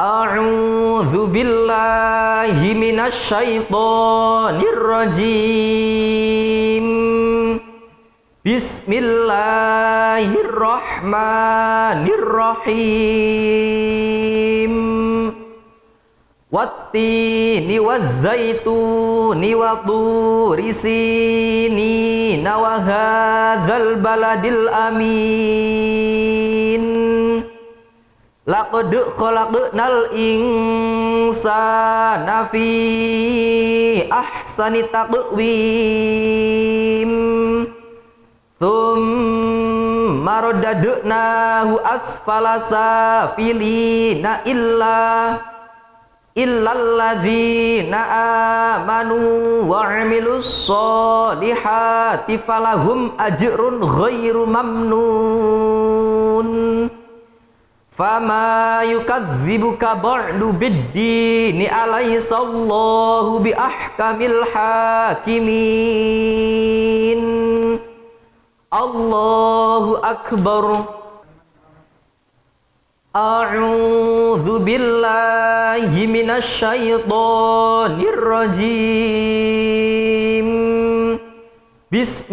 A'udzu billahi minasyaitonir rajim. Bismillahirrahmanirrahim. Wattini wazzaituni wa turi sinina wa hadzal baladil amin. Laqad khalaqnal insana fi ahsani taqwim. Thumma radadnahu asfala safilina illa illalladzina amanu wa 'amilus solihati falahum ajrun ghairu mamnun. Fama yukadzibuka ba'du biddini alaysa Allahu bi ahkamil hakimin. Allahu akbar. A'udzu billahi minasyaitonir rajim. Bismillahirrahmanirrahim